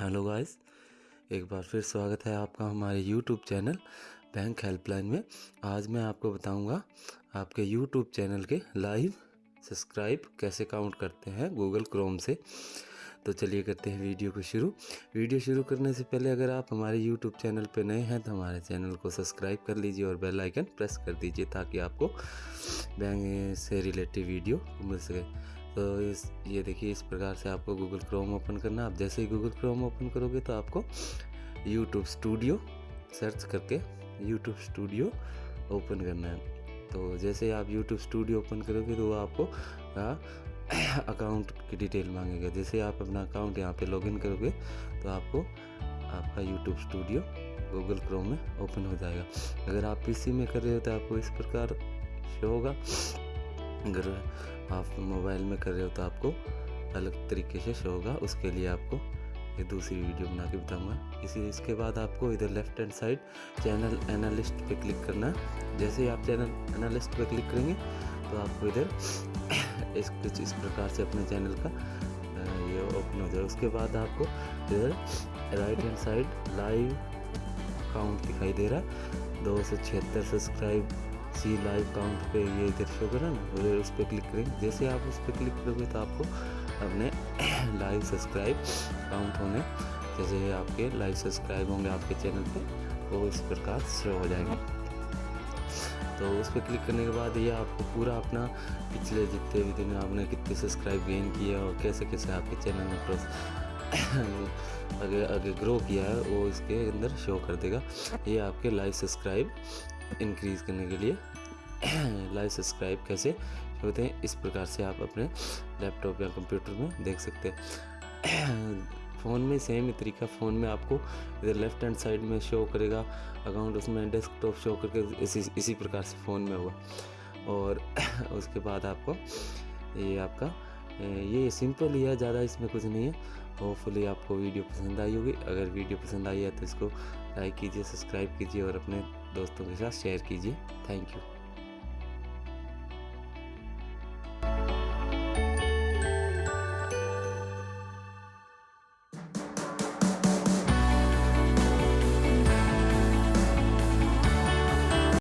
Hello guys एक बार फिर स्वागत है आपका हमारे यूट्यूब चैनल बैंक हेल्पलाइन में। आज मैं आपको बताऊँगा आपके यूट्यूब चैनल के लाइव सब्सक्राइब कैसे काउंट करते हैं गूगल क्रोम से। तो चलिए करते हैं वीडियो को शुरू। वीडियो शुरू करने से पहले अगर आप हमारे यूट्यूब चैनल पर नए हैं तो हमारे चैनल को सब्सक्राइब कर लीजिए और बेल आइकन प्रेस कर दीजिए ताकि आपको बैंक से रिलेटेड वीडियो मिल सके। तो इस, ये देखिए इस प्रकार से आपको गूगल क्रोम ओपन करना आप जैसे ही गूगल क्रोम ओपन करोगे तो आपको यूट्यूब स्टूडियो सर्च करके यूट्यूब स्टूडियो ओपन करना है। तो जैसे आप यूट्यूब स्टूडियो ओपन करोगे तो वो आपको अकाउंट की डिटेल मांगेगा। जैसे आप अपना अकाउंट यहाँ पे लॉगिन करोगे तो आपको, आपका यूट्यूब स्टूडियो गूगल क्रोम में ओपन हो जाएगा। अगर आप पीसी में कर रहे हो तो आपको इस प्रकार शो होगा। अगर आप मोबाइल में कर रहे हो तो आपको अलग तरीके से शो होगा। उसके लिए आपको ये दूसरी वीडियो बना के बताऊँगा। इसी, इसके बाद आपको इधर left hand side channel analyst पे क्लिक करना है। जैसे ही आप चैनल एनालिस्ट पे क्लिक करेंगे तो आपको इधर इस, कुछ इस प्रकार से अपने चैनल का ये ओपन हो जाए उसके बाद आपको इधर right hand side live count दिखाई दे रहा है। दो सौ छिहत्तर सब्सक्राइब सी लाइव काउंट पे ये इधर शो करा ना उस पर क्लिक करेंगे। जैसे आप उस पर क्लिक करोगे तो आपको अपने लाइव सब्सक्राइब काउंट होने, जैसे आपके लाइव सब्सक्राइब होंगे आपके चैनल पे, वो इस प्रकार शो हो जाएँगे। तो उस पर क्लिक करने के बाद ये आपको पूरा अपना पिछले जितने भी दिन आपने कितने सब्सक्राइब गेन किया और कैसे कैसे आपके चैनल में प्रोस अगर अगर ग्रो किया है, वो इसके अंदर शो कर देगा। ये आपके लाइव सब्सक्राइब इंक्रीज़ करने के लिए। लाइव सब्सक्राइब कैसे? होते हैं? इस प्रकार से आप अपने लैपटॉप या कंप्यूटर में देख सकते हैं। फ़ोन में सेम ही तरीका, फ़ोन में आपको इधर लेफ़्ट हैंड साइड में शो करेगा अकाउंट उसमें डेस्कटॉप शो करके इसी इसी प्रकार से फ़ोन में होगा। और उसके बाद आपको ये आपका ये सिंपल ही है, ज़्यादा इसमें कुछ नहीं है। होपफुली आपको वीडियो पसंद आई होगी। अगर वीडियो पसंद आई है तो इसको लाइक कीजिए सब्सक्राइब कीजिए और अपने दोस्तों के साथ शेयर कीजिए। Thank you